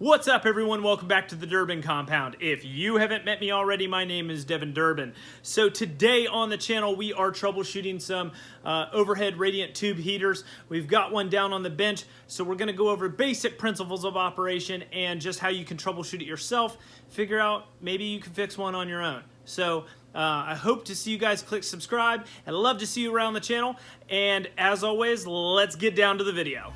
What's up everyone? Welcome back to the Durbin Compound. If you haven't met me already, my name is Devin Durbin. So today on the channel we are troubleshooting some uh, overhead radiant tube heaters. We've got one down on the bench, so we're gonna go over basic principles of operation and just how you can troubleshoot it yourself, figure out maybe you can fix one on your own. So uh, I hope to see you guys click subscribe. I'd love to see you around the channel. And as always, let's get down to the video.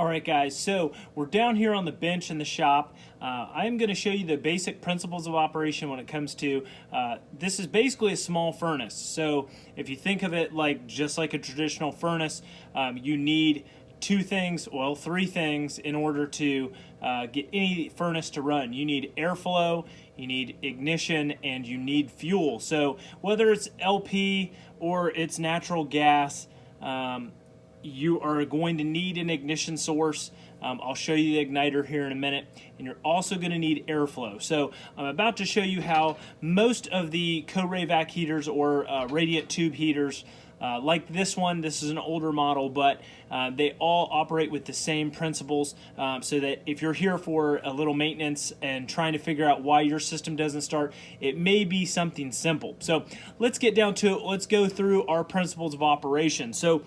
All right, guys, so we're down here on the bench in the shop. Uh, I'm going to show you the basic principles of operation when it comes to, uh, this is basically a small furnace. So if you think of it like just like a traditional furnace, um, you need two things, well, three things in order to uh, get any furnace to run. You need airflow, you need ignition, and you need fuel. So whether it's LP or it's natural gas, um, you are going to need an ignition source. Um, I'll show you the igniter here in a minute. And you're also going to need airflow. So I'm about to show you how most of the Co-Ray-Vac heaters or uh, radiant tube heaters uh, like this one, this is an older model, but uh, they all operate with the same principles um, so that if you're here for a little maintenance and trying to figure out why your system doesn't start, it may be something simple. So let's get down to it. Let's go through our principles of operation. So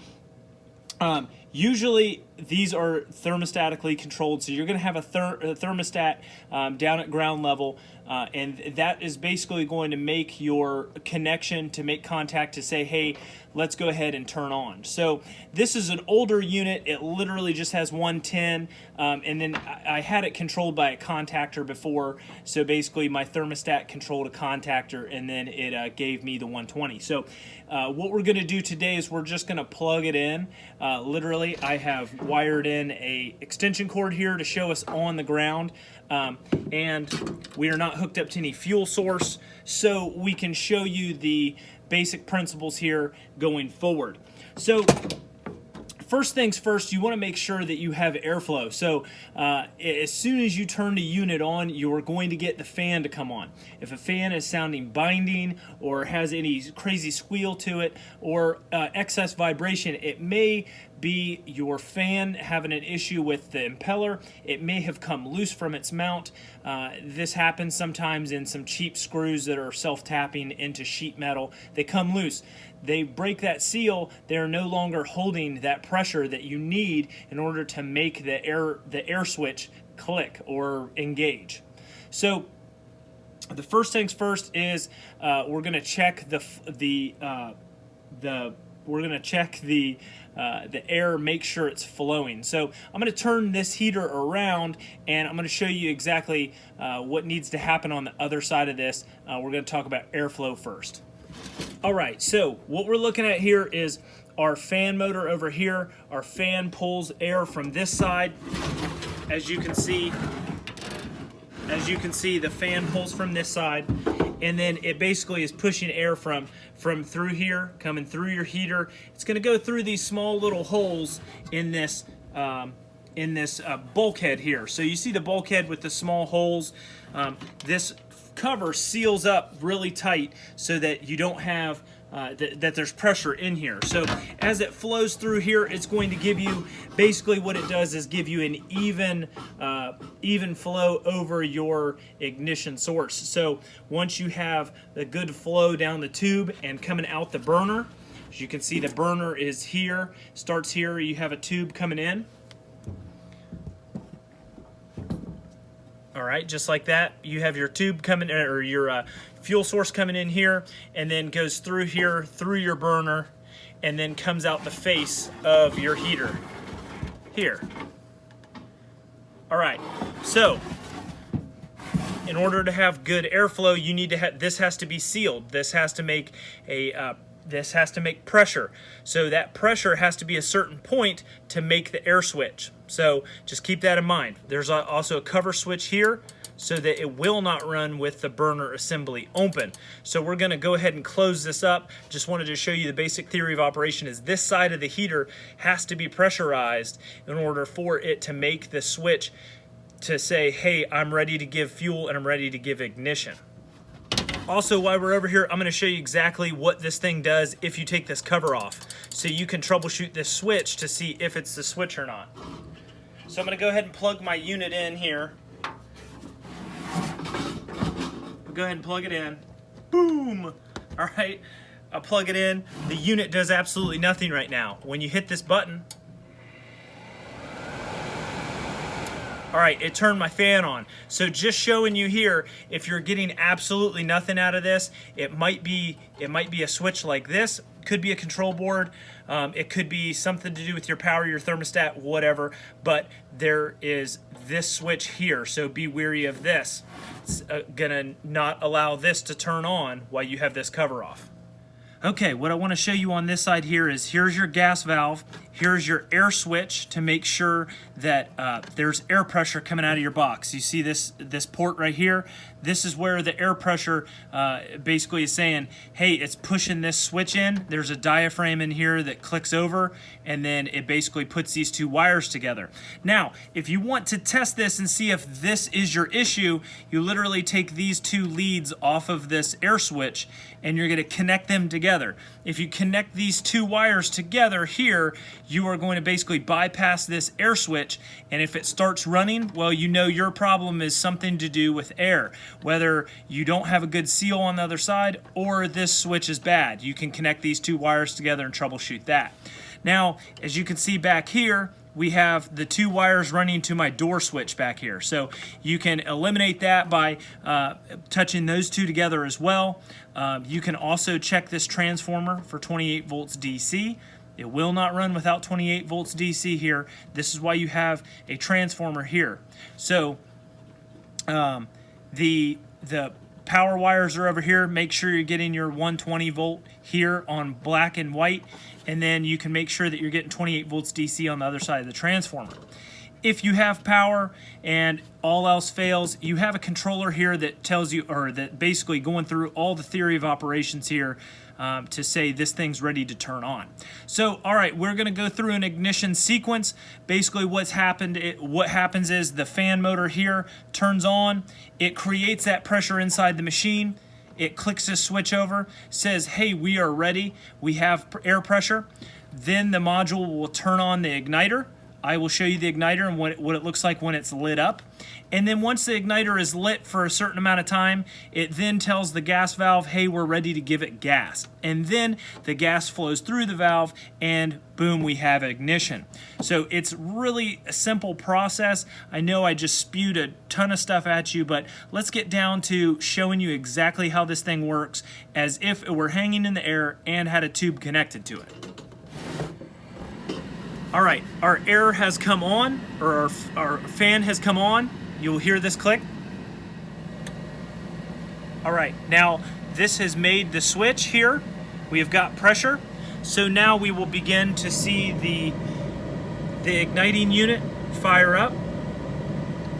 um, usually these are thermostatically controlled, so you're going to have a, ther a thermostat um, down at ground level, uh, and that is basically going to make your connection to make contact to say, hey, let's go ahead and turn on. So this is an older unit. It literally just has 110, um, and then I, I had it controlled by a contactor before. So basically my thermostat controlled a contactor, and then it uh, gave me the 120. So uh, what we're going to do today is we're just going to plug it in. Uh, literally, I have wired in a extension cord here to show us on the ground. Um, and we are not hooked up to any fuel source, so we can show you the basic principles here going forward. So first things first, you want to make sure that you have airflow. So uh, as soon as you turn the unit on, you are going to get the fan to come on. If a fan is sounding binding or has any crazy squeal to it or uh, excess vibration, it may be your fan having an issue with the impeller. It may have come loose from its mount. Uh, this happens sometimes in some cheap screws that are self-tapping into sheet metal. They come loose. They break that seal. They're no longer holding that pressure that you need in order to make the air, the air switch click or engage. So the first things first is uh, we're going to check the the uh, the we're going to check the uh, the air, make sure it's flowing. So I'm going to turn this heater around and I'm going to show you exactly uh, what needs to happen on the other side of this. Uh, we're going to talk about airflow first. All right, so what we're looking at here is our fan motor over here. Our fan pulls air from this side. As you can see, as you can see, the fan pulls from this side and then it basically is pushing air from from through here coming through your heater. It's going to go through these small little holes in this um, in this uh, bulkhead here. So you see the bulkhead with the small holes? Um, this cover seals up really tight so that you don't have uh, th that there's pressure in here. So as it flows through here, it's going to give you, basically what it does is give you an even, uh, even flow over your ignition source. So once you have the good flow down the tube and coming out the burner, as you can see the burner is here, starts here, you have a tube coming in. All right, just like that, you have your tube coming, in, or your uh, fuel source coming in here, and then goes through here, through your burner, and then comes out the face of your heater, here. All right, so in order to have good airflow, you need to have, this has to be sealed. This has to make a uh, this has to make pressure. So that pressure has to be a certain point to make the air switch. So just keep that in mind. There's also a cover switch here so that it will not run with the burner assembly open. So we're gonna go ahead and close this up. Just wanted to show you the basic theory of operation is this side of the heater has to be pressurized in order for it to make the switch to say, hey, I'm ready to give fuel and I'm ready to give ignition. Also, while we're over here, I'm gonna show you exactly what this thing does if you take this cover off. So you can troubleshoot this switch to see if it's the switch or not. So I'm gonna go ahead and plug my unit in here. I'll go ahead and plug it in. Boom! All right, I'll plug it in. The unit does absolutely nothing right now. When you hit this button, All right, it turned my fan on. So just showing you here, if you're getting absolutely nothing out of this, it might be it might be a switch like this, could be a control board, um, it could be something to do with your power, your thermostat, whatever, but there is this switch here, so be weary of this. It's uh, gonna not allow this to turn on while you have this cover off. Okay, what I want to show you on this side here is here's your gas valve, here's your air switch to make sure that uh, there's air pressure coming out of your box. You see this, this port right here? This is where the air pressure uh, basically is saying, hey, it's pushing this switch in. There's a diaphragm in here that clicks over, and then it basically puts these two wires together. Now, if you want to test this and see if this is your issue, you literally take these two leads off of this air switch, and you're gonna connect them together. If you connect these two wires together here, you are going to basically bypass this air switch and if it starts running, well, you know your problem is something to do with air. Whether you don't have a good seal on the other side or this switch is bad. You can connect these two wires together and troubleshoot that. Now, as you can see back here, we have the two wires running to my door switch back here. So you can eliminate that by uh, touching those two together as well. Um, you can also check this transformer for 28 volts DC. It will not run without 28 volts DC here. This is why you have a transformer here. So um, the the power wires are over here. Make sure you're getting your 120 volt here on black and white, and then you can make sure that you're getting 28 volts DC on the other side of the transformer. If you have power and all else fails, you have a controller here that tells you, or that basically going through all the theory of operations here um, to say this thing's ready to turn on. So, all right, we're going to go through an ignition sequence. Basically, what's happened, it, what happens is the fan motor here turns on. It creates that pressure inside the machine. It clicks this switch over, says, hey, we are ready. We have air pressure. Then the module will turn on the igniter. I will show you the igniter and what it, what it looks like when it's lit up. And then once the igniter is lit for a certain amount of time, it then tells the gas valve, hey, we're ready to give it gas. And then the gas flows through the valve and boom, we have ignition. So it's really a simple process. I know I just spewed a ton of stuff at you, but let's get down to showing you exactly how this thing works as if it were hanging in the air and had a tube connected to it. All right, our air has come on, or our, our fan has come on. You'll hear this click. All right, now this has made the switch here. We have got pressure. So now we will begin to see the, the igniting unit fire up.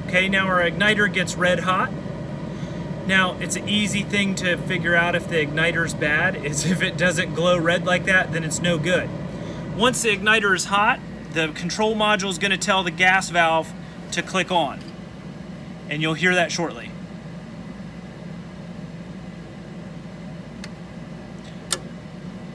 Okay, now our igniter gets red hot. Now, it's an easy thing to figure out if the igniter's bad, is if it doesn't glow red like that, then it's no good. Once the igniter is hot, the control module is going to tell the gas valve to click on. And you'll hear that shortly.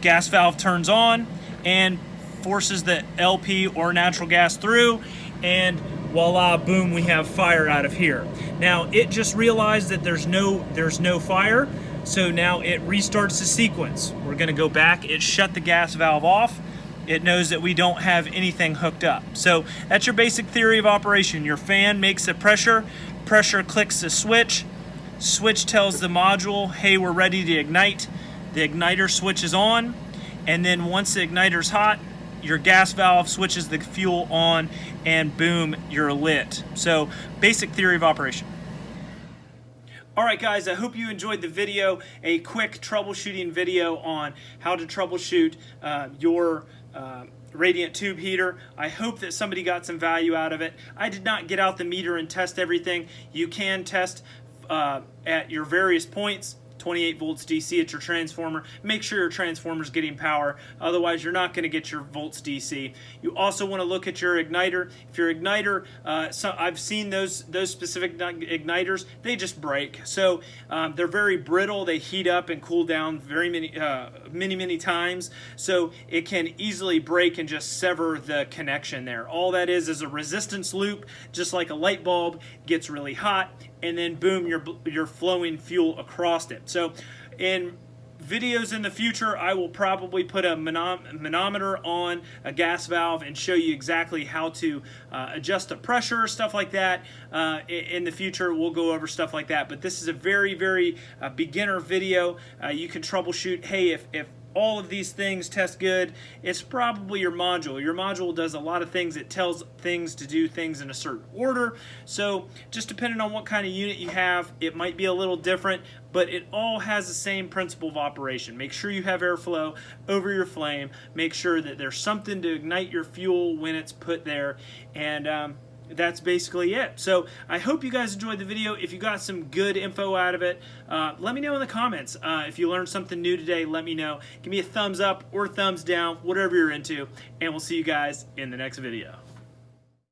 Gas valve turns on and forces the LP or natural gas through and voila, boom, we have fire out of here. Now it just realized that there's no there's no fire, so now it restarts the sequence. We're gonna go back, it shut the gas valve off, it knows that we don't have anything hooked up. So that's your basic theory of operation. Your fan makes a pressure, pressure clicks the switch, switch tells the module, hey, we're ready to ignite. The igniter switches on, and then once the igniter's hot, your gas valve switches the fuel on, and boom, you're lit. So basic theory of operation. All right, guys, I hope you enjoyed the video, a quick troubleshooting video on how to troubleshoot uh, your uh, radiant tube heater. I hope that somebody got some value out of it. I did not get out the meter and test everything. You can test uh, at your various points 28 volts DC at your transformer. Make sure your transformer is getting power, otherwise you're not going to get your volts DC. You also want to look at your igniter. If your igniter, uh, so I've seen those those specific igniters, they just break. So um, they're very brittle. They heat up and cool down very many uh, many many times. So it can easily break and just sever the connection there. All that is is a resistance loop, just like a light bulb gets really hot, and then boom, you're you're flowing fuel across it. So in videos in the future, I will probably put a manometer on a gas valve and show you exactly how to uh, adjust the pressure, stuff like that. Uh, in the future, we'll go over stuff like that. But this is a very, very uh, beginner video. Uh, you can troubleshoot, hey, if, if all of these things test good, it's probably your module. Your module does a lot of things. It tells things to do things in a certain order. So just depending on what kind of unit you have, it might be a little different, but it all has the same principle of operation. Make sure you have airflow over your flame. Make sure that there's something to ignite your fuel when it's put there. And um, that's basically it. So I hope you guys enjoyed the video. If you got some good info out of it, uh, let me know in the comments. Uh, if you learned something new today, let me know. Give me a thumbs up or thumbs down, whatever you're into, and we'll see you guys in the next video.